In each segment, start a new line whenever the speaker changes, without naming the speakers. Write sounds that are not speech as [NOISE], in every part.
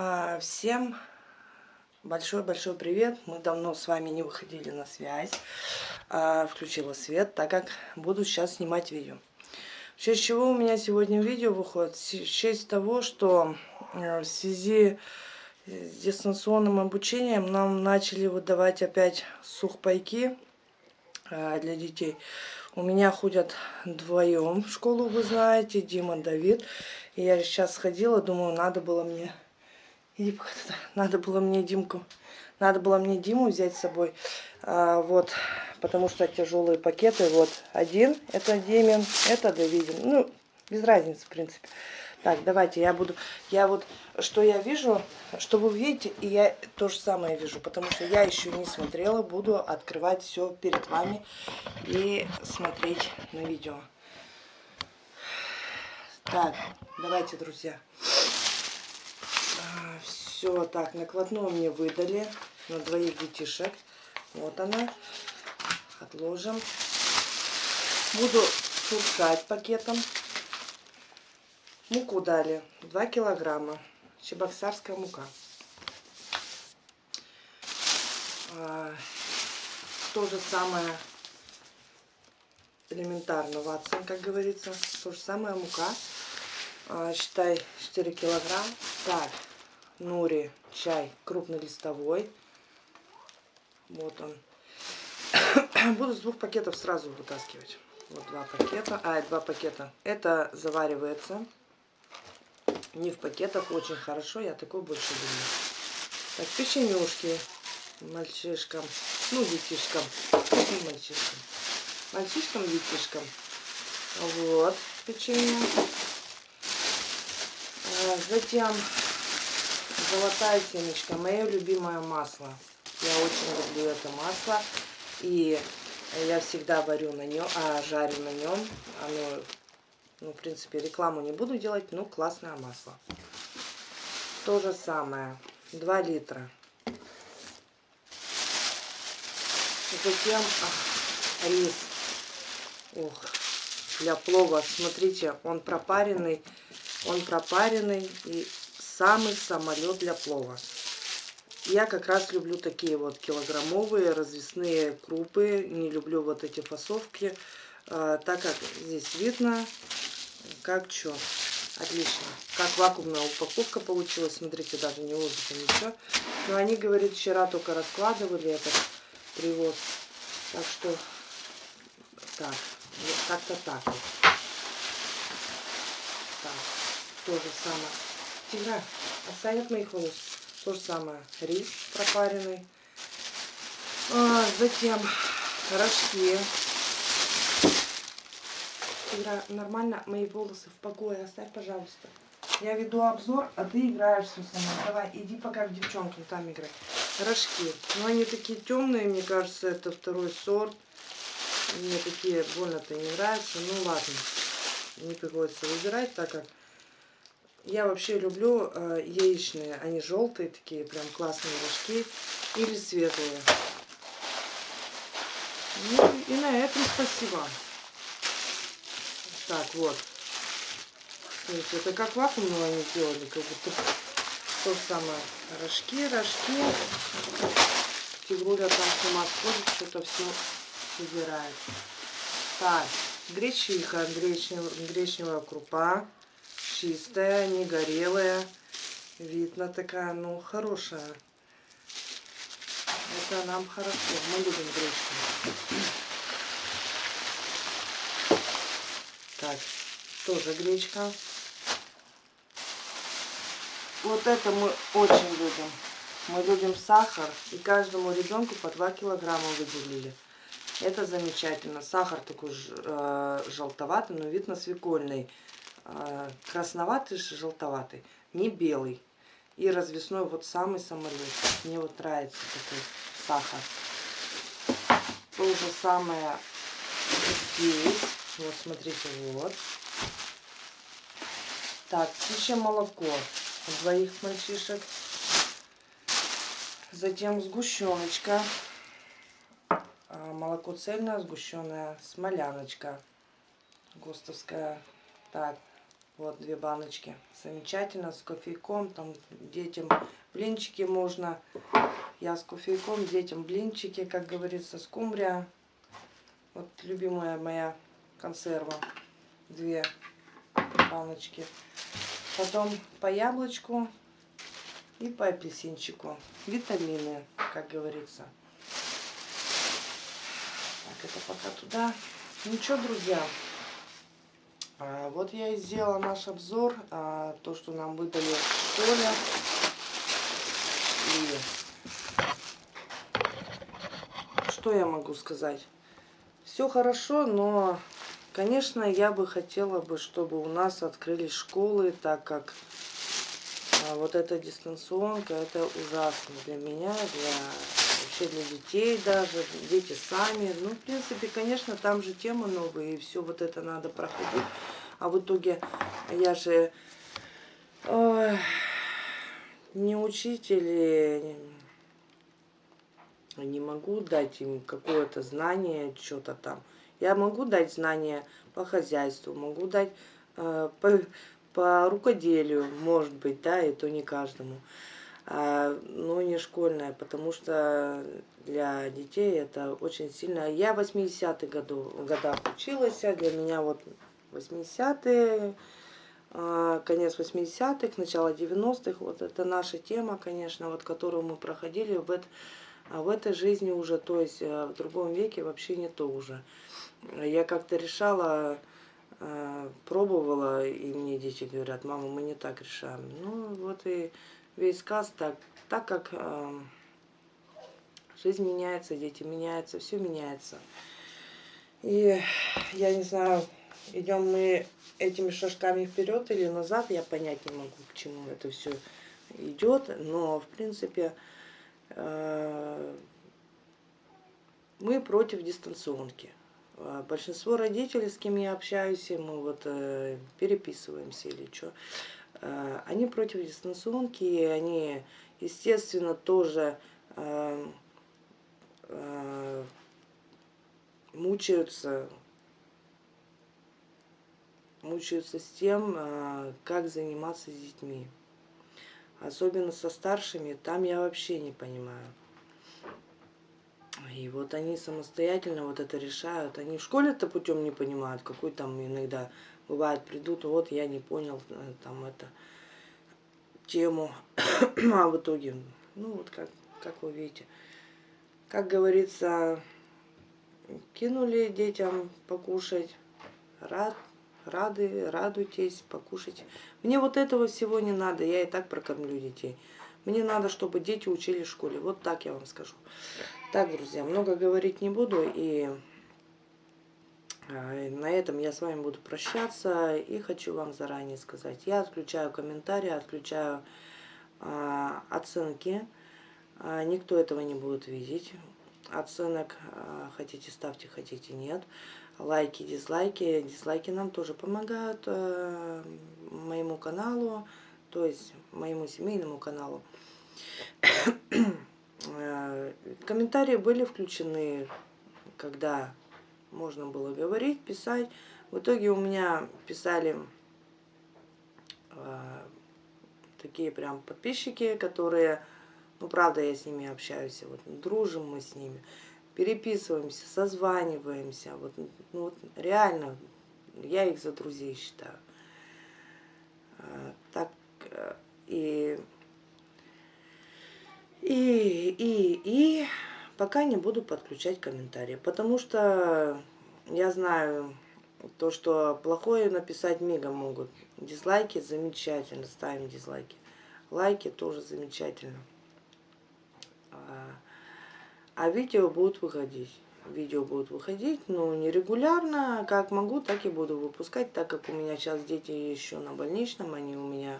А, всем большой-большой привет. Мы давно с вами не выходили на связь. А, включила свет, так как буду сейчас снимать видео. В честь чего у меня сегодня видео выходит? В честь того, что э, в связи с дистанционным обучением нам начали выдавать опять сухпайки а, для детей. У меня ходят вдвоем в школу, вы знаете, Дима, Давид. И я сейчас сходила, думаю, надо было мне Надо было мне Димку, надо было мне Диму взять с собой. А, вот, потому что тяжелые пакеты. Вот, один, это Демин, это Давидин. Ну, без разницы, в принципе. Так, давайте, я буду, я вот, что я вижу, что вы видите, и я то же самое вижу, потому что я еще не смотрела, буду открывать все перед вами и смотреть на видео. Так, давайте, друзья. Все, так, накладную мне выдали на двоих детишек. Вот она. Отложим. Буду шуршать пакетом. Муку дали. 2 килограмма. Чебоксарская мука. А, то же самое элементарно, Ватсон, как говорится. То же самое мука. А, считай 4 килограмм. Так, Нури чай крупнолистовой. Вот он. [COUGHS] Буду с двух пакетов сразу вытаскивать. Вот два пакета. А, два пакета. Это заваривается. Не в пакетах. Очень хорошо. Я такой больше люблю. Так, печенюшки мальчишкам. Ну, детишкам. Каким мальчишкам? Мальчишкам, детишкам. Вот печенье. А, затем Золотая семечка, мое любимое масло. Я очень люблю это масло. И я всегда варю на нем, а жарю на нем. Оно, ну, в принципе, рекламу не буду делать, но классное масло. То же самое. 2 литра. Затем ах, рис. Ух, для плова. Смотрите, он пропаренный. Он пропаренный и самый самолет для плова. Я как раз люблю такие вот килограммовые развесные крупы. Не люблю вот эти фасовки, э, так как здесь видно, как что. Отлично. Как вакуумная упаковка получилась. Смотрите, даже не воздуха, ничего. Но они, говорят, вчера только раскладывали этот привоз. Так что, так, как-то так вот. Так, то же самое. Тигра, отстань от моих волос. То же самое. Рис пропаренный. А, затем рожки. Тигра, нормально мои волосы в покое. Оставь, пожалуйста. Я веду обзор, а ты играешь все сама. Давай, иди пока к девчонкам там играй. Рожки. Ну, они такие темные, мне кажется, это второй сорт. Мне такие больно-то не нравятся. Ну, ладно. Не приходится выбирать, так как я вообще люблю э, яичные. Они желтые такие, прям классные рожки. Или светлые. Ну и на этом спасибо. Так, вот. Смотрите, это как вакуумного они сделали, как будто то самое. Рожки, рожки. Тигруля там с ума сходит, что-то все собирает. Так, гречиха, гречневая крупа чистая, не горелая. Видно такая, ну, хорошая. Это нам хорошо. Мы любим гречку. Так, тоже гречка. Вот это мы очень любим. Мы любим сахар. И каждому ребенку по 2 килограмма выделили. Это замечательно. Сахар такой э, желтоватый, но видно свекольный. А, красноватый, желтоватый, не белый. И развесной вот самый самолет. Мне вот нравится такой сахар. То же самое здесь. Вот, смотрите, вот. Так, птичье молоко двоих мальчишек. Затем сгущеночка. А, молоко цельное, сгущенная смоляночка. ГОСТовская. Так, Вот две баночки. Замечательно, с кофейком. Там детям блинчики можно. Я с кофейком, детям блинчики, как говорится, скумбрия. Вот любимая моя консерва. Две баночки. Потом по яблочку и по апельсинчику. Витамины, как говорится. Так, это пока туда. Ничего, друзья. А, вот я и сделала наш обзор. А, то, что нам выдали школе. И что я могу сказать? Все хорошо, но Конечно, я бы хотела бы, чтобы у нас открылись школы, так как а, вот эта дистанционка, это ужасно для меня, для для детей даже, дети сами. Ну, в принципе, конечно, там же темы новые, и все вот это надо проходить. А в итоге я же ой, не учитель, не могу дать им какое-то знание, что-то там. Я могу дать знания по хозяйству, могу дать э, по, по рукоделию, может быть, да, и то не каждому. А, но не школьное, потому что для детей это очень сильно. Я в 80-х годах училась, а для меня вот 80-е, а, конец 80-х, начало 90-х, вот это наша тема, конечно, вот которую мы проходили в, это, в этой жизни уже, то есть в другом веке вообще не то уже я как-то решала, пробовала, и мне дети говорят, мама, мы не так решаем. Ну, вот и весь сказ так, так как э, жизнь меняется, дети меняются, все меняется. И я не знаю, идем мы этими шажками вперед или назад, я понять не могу, к чему это все идет, но в принципе э, мы против дистанционки. А, большинство родителей, с кем я общаюсь, мы вот э, переписываемся или что, э, они против дистанционки, и они, естественно, тоже э, э, мучаются, мучаются с тем, э, как заниматься с детьми. Особенно со старшими, там я вообще не понимаю. И вот они самостоятельно вот это решают. Они в школе-то путем не понимают, какой там иногда бывает придут, вот я не понял э, там это тему, [CLEARS THROAT] а в итоге, ну вот как, как вы видите, как говорится, кинули детям покушать, рад, рады, радуйтесь, покушать. Мне вот этого всего не надо, я и так прокормлю детей. Мне надо, чтобы дети учились в школе. Вот так я вам скажу. Так, друзья, много говорить не буду. И на этом я с вами буду прощаться. И хочу вам заранее сказать. Я отключаю комментарии, отключаю а, оценки. А, никто этого не будет видеть. Оценок а, хотите ставьте, хотите нет. Лайки, дизлайки. Дизлайки нам тоже помогают а, моему каналу, то есть моему семейному каналу. [COUGHS] Комментарии были включены, когда можно было говорить, писать. В итоге у меня писали э, такие прям подписчики, которые, ну правда я с ними общаюсь, вот дружим мы с ними, переписываемся, созваниваемся, вот, ну, вот реально я их за друзей считаю. Э, так и и, и, и пока не буду подключать комментарии, потому что я знаю то, что плохое написать мигом могут. Дизлайки замечательно, ставим дизлайки. Лайки тоже замечательно. А, а видео будут выходить. Видео будут выходить, но не регулярно, как могу, так и буду выпускать, так как у меня сейчас дети еще на больничном, они у меня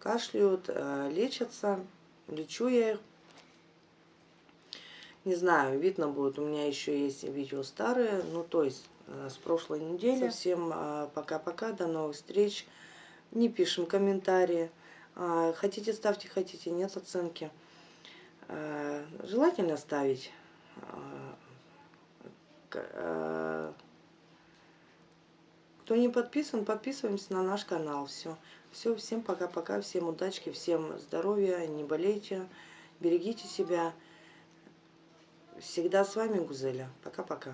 кашляют, э, лечатся, лечу я их не знаю, видно будет, у меня еще есть видео старые, ну то есть э, с прошлой недели. Всем э, пока-пока, до новых встреч. Не пишем комментарии. А, хотите ставьте, хотите нет оценки. Э, желательно ставить. Кто не подписан, подписываемся на наш канал. Все. Все, всем пока-пока, всем удачки, всем здоровья, не болейте, берегите себя. Всегда с вами Гузеля. Пока-пока.